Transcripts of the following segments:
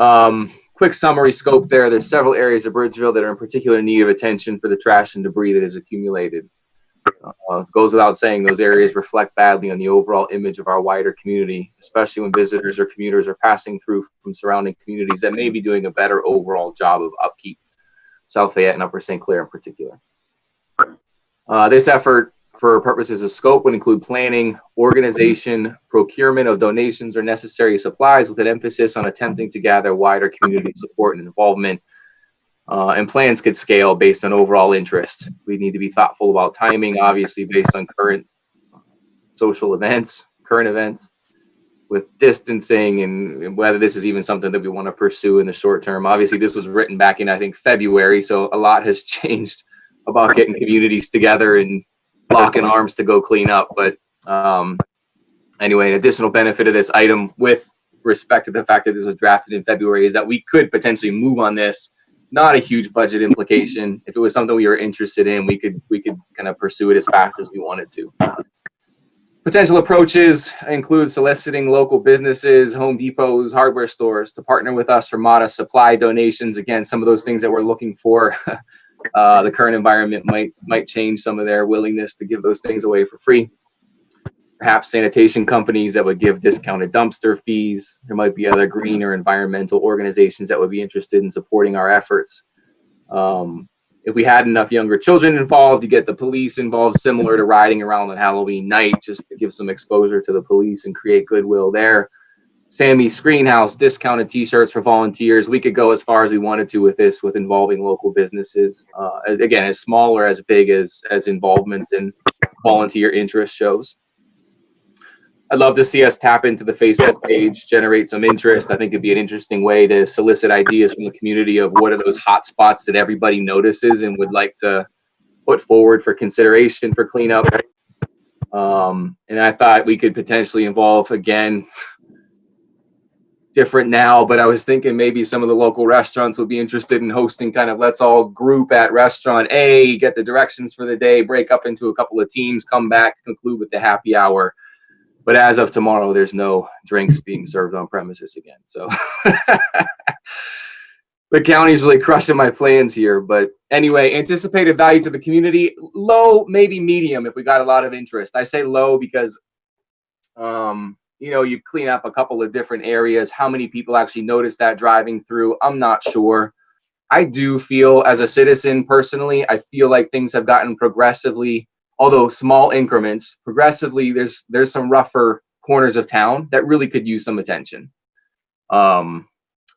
Um, quick summary scope there. There's several areas of Bridgeville that are in particular need of attention for the trash and debris that is accumulated. Uh, goes without saying, those areas reflect badly on the overall image of our wider community, especially when visitors or commuters are passing through from surrounding communities that may be doing a better overall job of upkeep, South Fayette and Upper St. Clair in particular. Uh, this effort for purposes of scope would include planning, organization, procurement of donations or necessary supplies with an emphasis on attempting to gather wider community support and involvement uh, and plans could scale based on overall interest. We need to be thoughtful about timing, obviously based on current social events, current events, with distancing and, and whether this is even something that we want to pursue in the short term. Obviously, this was written back in, I think, February, so a lot has changed about getting communities together and locking arms to go clean up. But um, anyway, an additional benefit of this item with respect to the fact that this was drafted in February is that we could potentially move on this not a huge budget implication. If it was something we were interested in, we could we could kind of pursue it as fast as we wanted to. Potential approaches include soliciting local businesses, Home Depots, hardware stores to partner with us for modest supply donations. Again, some of those things that we're looking for. uh, the current environment might might change some of their willingness to give those things away for free perhaps sanitation companies that would give discounted dumpster fees. There might be other green or environmental organizations that would be interested in supporting our efforts. Um, if we had enough younger children involved, to get the police involved, similar to riding around on Halloween night, just to give some exposure to the police and create goodwill there. Sammy's Screenhouse, discounted t-shirts for volunteers. We could go as far as we wanted to with this, with involving local businesses. Uh, again, as small or as big as, as involvement and volunteer interest shows. I'd love to see us tap into the Facebook page, generate some interest. I think it'd be an interesting way to solicit ideas from the community of what are those hot spots that everybody notices and would like to put forward for consideration for cleanup. Um, and I thought we could potentially involve again, different now, but I was thinking maybe some of the local restaurants would be interested in hosting kind of let's all group at restaurant A, get the directions for the day, break up into a couple of teams, come back, conclude with the happy hour but as of tomorrow, there's no drinks being served on premises again. So the county's really crushing my plans here. But anyway, anticipated value to the community, low, maybe medium if we got a lot of interest. I say low because, um, you know, you clean up a couple of different areas. How many people actually notice that driving through? I'm not sure. I do feel as a citizen personally, I feel like things have gotten progressively although small increments, progressively, there's there's some rougher corners of town that really could use some attention. Um,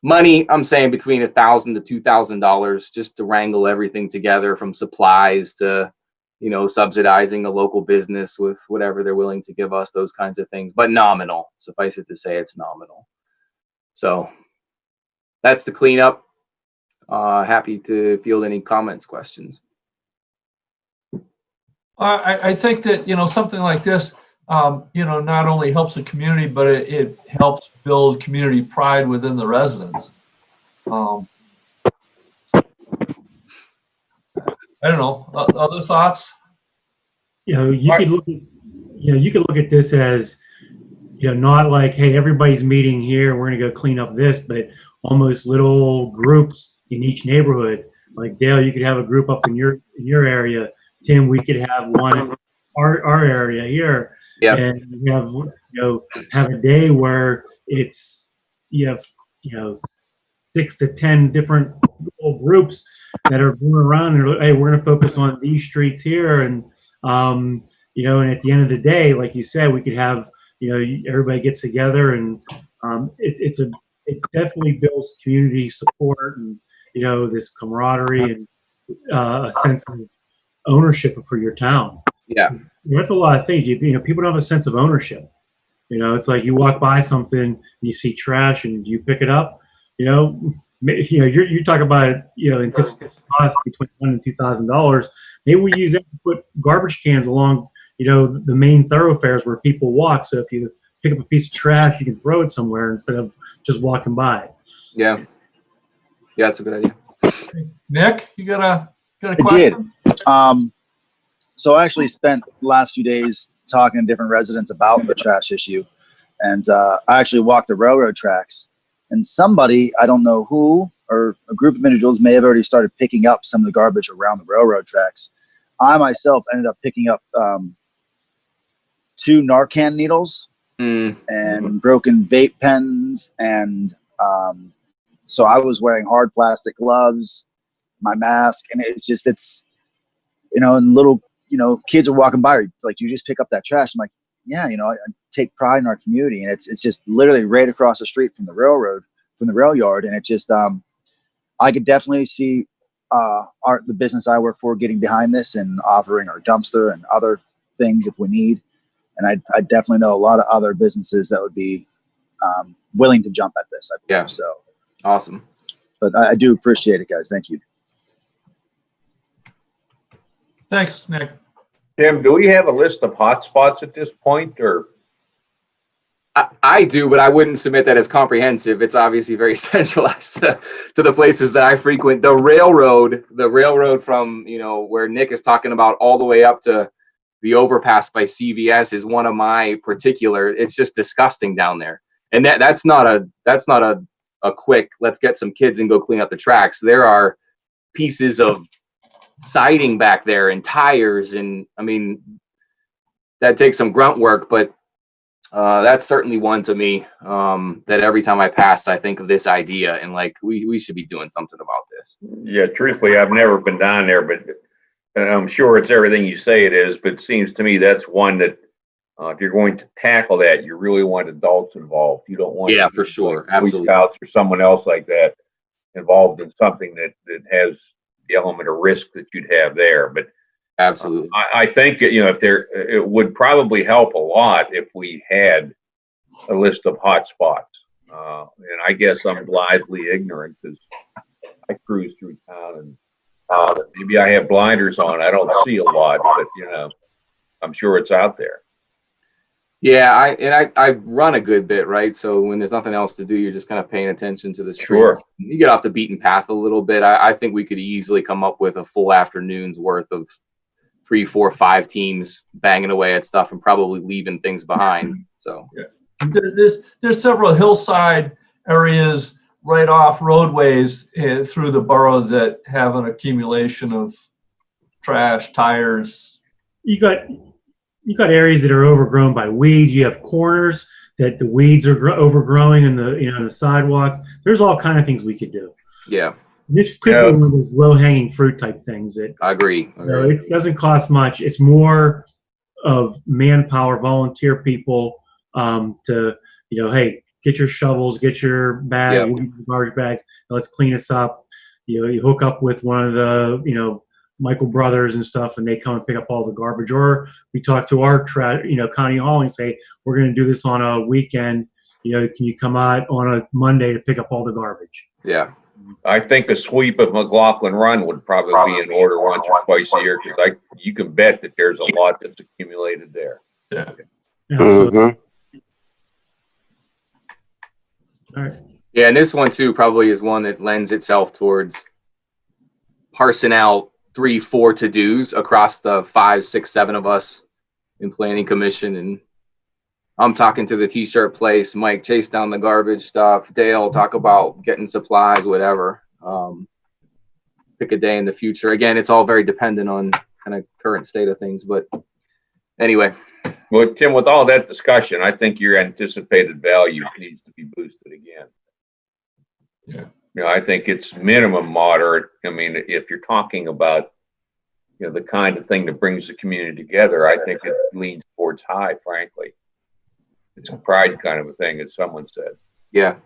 money, I'm saying between a thousand to two thousand dollars just to wrangle everything together from supplies to, you know, subsidizing a local business with whatever they're willing to give us, those kinds of things, but nominal. Suffice it to say, it's nominal. So that's the cleanup. Uh, happy to field any comments, questions. I, I think that, you know, something like this, um, you know, not only helps the community, but it, it helps build community pride within the residents. Um, don't know, other thoughts? You know, you could look at, you know, you could look at this as, you know, not like, hey, everybody's meeting here, we're gonna go clean up this, but almost little groups in each neighborhood. Like Dale, you could have a group up in your in your area Tim, we could have one in our, our area here. Yeah. And we have, you know, have a day where it's, you have, you know, six to 10 different groups that are going around and, hey, we're going to focus on these streets here. And, um, you know, and at the end of the day, like you said, we could have, you know, everybody gets together and um, it, it's a, it definitely builds community support and, you know, this camaraderie and uh, a sense of ownership for your town. Yeah. That's a lot of things. You, you know, people don't have a sense of ownership. You know, it's like you walk by something and you see trash and you pick it up. You know, you know, you're, you talk about you know anticipated cost between one and two thousand dollars. Maybe we use that to put garbage cans along, you know, the main thoroughfares where people walk. So if you pick up a piece of trash, you can throw it somewhere instead of just walking by. Yeah, yeah, that's a good idea. Nick, you got a got a question? I did. Um, so I actually spent the last few days talking to different residents about the trash issue. And uh, I actually walked the railroad tracks and somebody I don't know who or a group of individuals may have already started picking up some of the garbage around the railroad tracks. I myself ended up picking up um, two Narcan needles Mm, and broken vape pens and um, so i was wearing hard plastic gloves my mask and it's just it's you know and little you know kids are walking by it's like you just pick up that trash i'm like yeah you know I, I take pride in our community and it's it's just literally right across the street from the railroad from the rail yard and it just um i could definitely see uh our the business i work for getting behind this and offering our dumpster and other things if we need and I, I definitely know a lot of other businesses that would be um, willing to jump at this. I believe. Yeah. So, awesome. but I, I do appreciate it, guys. Thank you. Thanks, Nick. Tim, do we have a list of hotspots at this point or? I, I do, but I wouldn't submit that as comprehensive. It's obviously very centralized to, to the places that I frequent. The railroad, the railroad from, you know, where Nick is talking about all the way up to the overpass by CVS is one of my particular, it's just disgusting down there. And that, that's not a, that's not a, a quick, let's get some kids and go clean up the tracks. There are pieces of siding back there and tires. And I mean, that takes some grunt work, but uh, that's certainly one to me um, that every time I pass, I think of this idea and like we, we should be doing something about this. Yeah, truthfully, I've never been down there, but I'm sure it's everything you say it is, but it seems to me that's one that uh, if you're going to tackle that, you really want adults involved. You don't want Yeah, for sure. Boy Absolutely. Scouts or someone else like that involved in something that that has the element of risk that you'd have there. But Absolutely. I, I think you know if there, it would probably help a lot if we had a list of hot spots. Uh, and I guess I'm blithely ignorant because I cruise through town and uh, maybe I have blinders on. I don't see a lot, but you know, I'm sure it's out there. Yeah, I and I, I run a good bit, right? So when there's nothing else to do, you're just kind of paying attention to the streets. Sure. You get off the beaten path a little bit. I, I think we could easily come up with a full afternoon's worth of three, four, five teams banging away at stuff and probably leaving things behind. So There, there's there's several hillside areas right off roadways uh, through the borough that have an accumulation of trash, tires. You got you got areas that are overgrown by weeds. You have corners that the weeds are gro- overgrowing in the you know the sidewalks. There's all kind of things we could do. yeah, This could Yeah. be one of those low hanging fruit type things that I agree. I you know, it doesn't cost much. It's more of manpower, volunteer people um, to you know, hey, get your shovels, get your bag, Yeah. we'll get your garbage bags, let's clean this up. You know, you hook up with one of the you know Michael Brothers and stuff, and they come and pick up all the garbage. Or we talk to our tra- you know county hall and say we're going to do this on a weekend. You know, can you come out on a Monday to pick up all the garbage? Yeah, I think a sweep of McLaughlin Run would probably be in order once or twice a year because I you can bet that there's a lot that's accumulated there. Yeah. You know, so- mm-hmm. all right. yeah, and this one too probably is one that lends itself towards parsing out three, four to dos across the five, six, seven of us in planning commission and I'm talking to the t-shirt place, Mike chase down the garbage stuff, Dale talk about getting supplies, whatever. Um, pick a day in the future. Again, it's all very dependent on kind of current state of things, but anyway, Well, Tim, with all that discussion, I think your anticipated value needs to be boosted again. Yeah. You know, I think it's minimum moderate. I mean, if you're talking about, you know, the kind of thing that brings the community together, I think it leans towards high, frankly. It's a pride kind of a thing, as someone said. yeah.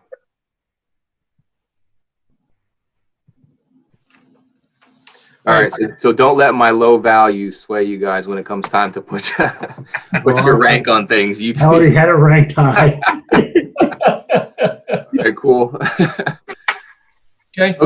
All right, so, so don't let my low value sway you guys when it comes time to put put your rank on things. You I already had a rank high. okay, cool. Okay.